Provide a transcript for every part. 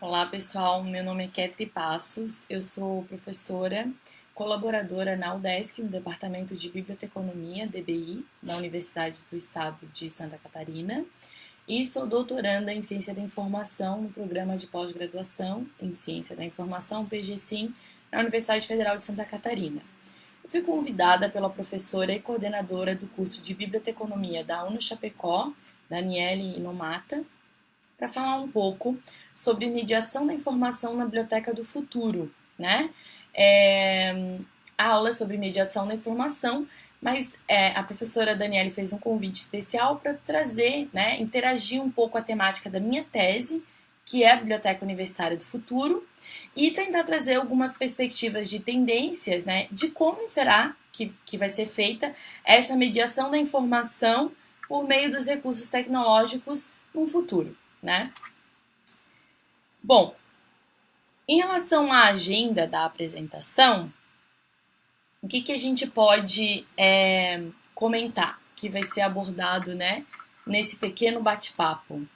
Olá pessoal, meu nome é Ketri Passos, eu sou professora colaboradora na UDESC, no Departamento de Biblioteconomia, DBI, da Universidade do Estado de Santa Catarina, e sou doutoranda em Ciência da Informação no programa de pós-graduação em Ciência da Informação, PGSIM, na Universidade Federal de Santa Catarina. Eu fui convidada pela professora e coordenadora do curso de Biblioteconomia da UNO Chapecó, Daniele Inomata, para falar um pouco sobre mediação da informação na Biblioteca do Futuro, né? É, a aula é sobre mediação da informação, mas é, a professora Daniele fez um convite especial para trazer, né, interagir um pouco a temática da minha tese, que é a Biblioteca Universitária do Futuro, e tentar trazer algumas perspectivas de tendências, né, de como será que, que vai ser feita essa mediação da informação por meio dos recursos tecnológicos no futuro né? Bom, em relação à agenda da apresentação, o que, que a gente pode é, comentar que vai ser abordado, né, nesse pequeno bate-papo?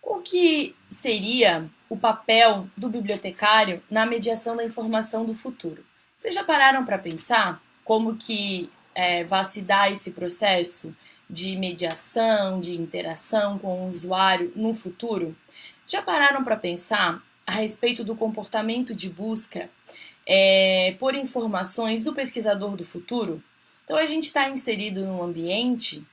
Qual que seria o papel do bibliotecário na mediação da informação do futuro? Vocês já pararam para pensar como que é, vai se dar esse processo de mediação, de interação com o usuário no futuro? Já pararam para pensar a respeito do comportamento de busca é, por informações do pesquisador do futuro? Então, a gente está inserido num ambiente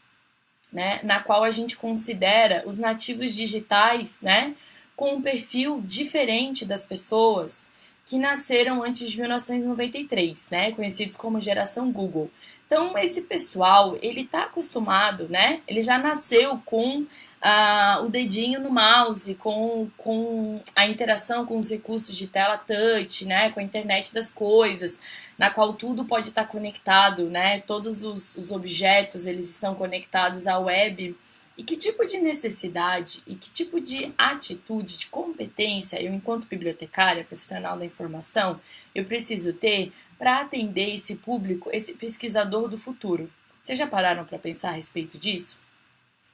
né, na qual a gente considera os nativos digitais né, com um perfil diferente das pessoas que nasceram antes de 1993, né, conhecidos como geração Google. Então, esse pessoal, ele tá acostumado, né? Ele já nasceu com uh, o dedinho no mouse, com, com a interação com os recursos de tela touch, né? Com a internet das coisas, na qual tudo pode estar conectado, né? Todos os, os objetos, eles estão conectados à web. E que tipo de necessidade e que tipo de atitude, de competência eu, enquanto bibliotecária, profissional da informação, eu preciso ter para atender esse público, esse pesquisador do futuro. Vocês já pararam para pensar a respeito disso?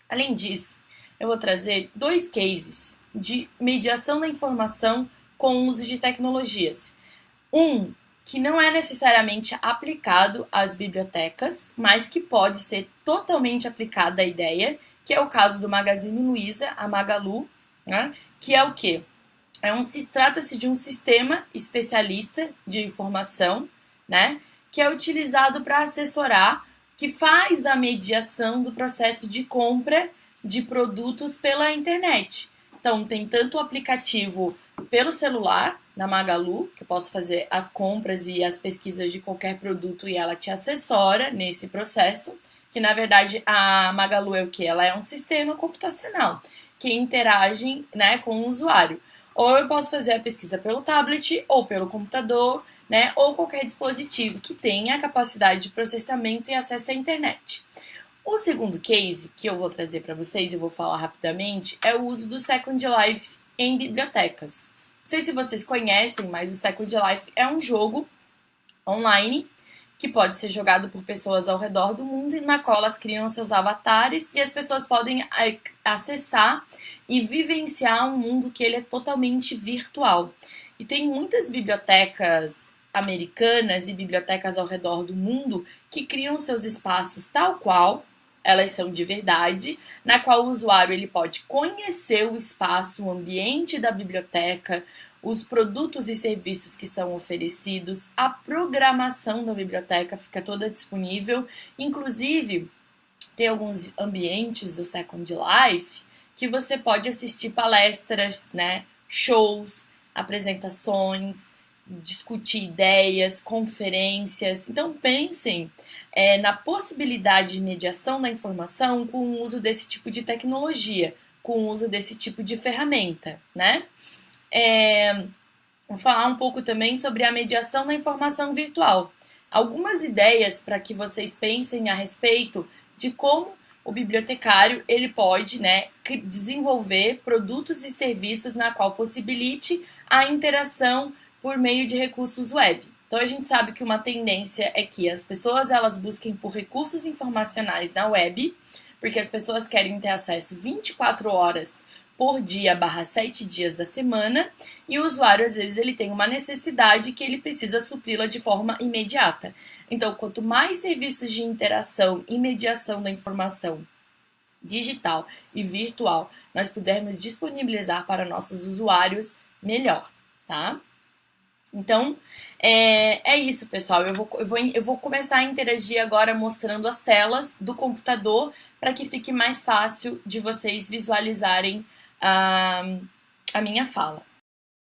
Além disso, eu vou trazer dois cases de mediação da informação com uso de tecnologias. Um que não é necessariamente aplicado às bibliotecas, mas que pode ser totalmente aplicado à ideia, que é o caso do Magazine Luiza, a Magalu, né? que é o que? É um, Trata-se de um sistema especialista de informação, né? Que é utilizado para assessorar, que faz a mediação do processo de compra de produtos pela internet. Então, tem tanto o aplicativo pelo celular, na Magalu, que eu posso fazer as compras e as pesquisas de qualquer produto e ela te assessora nesse processo, que na verdade a Magalu é o que? Ela é um sistema computacional que interage né, com o usuário. Ou eu posso fazer a pesquisa pelo tablet ou pelo computador, né, ou qualquer dispositivo que tenha a capacidade de processamento e acesso à internet. O segundo case que eu vou trazer para vocês e vou falar rapidamente é o uso do Second Life em bibliotecas. Não sei se vocês conhecem, mas o Second Life é um jogo online que pode ser jogado por pessoas ao redor do mundo, na qual elas criam seus avatares e as pessoas podem é, acessar e vivenciar um mundo que ele é totalmente virtual. E tem muitas bibliotecas americanas e bibliotecas ao redor do mundo que criam seus espaços tal qual elas são de verdade, na qual o usuário ele pode conhecer o espaço, o ambiente da biblioteca, os produtos e serviços que são oferecidos, a programação da biblioteca fica toda disponível, inclusive tem alguns ambientes do Second Life que você pode assistir palestras, né, shows, apresentações, discutir ideias, conferências. Então pensem é, na possibilidade de mediação da informação com o uso desse tipo de tecnologia, com o uso desse tipo de ferramenta, né? É, vou falar um pouco também sobre a mediação da informação virtual. Algumas ideias para que vocês pensem a respeito de como o bibliotecário ele pode né, desenvolver produtos e serviços na qual possibilite a interação por meio de recursos web. Então a gente sabe que uma tendência é que as pessoas elas busquem por recursos informacionais na web, porque as pessoas querem ter acesso 24 horas por dia barra sete dias da semana e o usuário às vezes ele tem uma necessidade que ele precisa supri-la de forma imediata. Então, quanto mais serviços de interação e mediação da informação digital e virtual nós pudermos disponibilizar para nossos usuários, melhor, tá? Então, é, é isso, pessoal. Eu vou, eu, vou, eu vou começar a interagir agora mostrando as telas do computador para que fique mais fácil de vocês visualizarem a, a minha fala.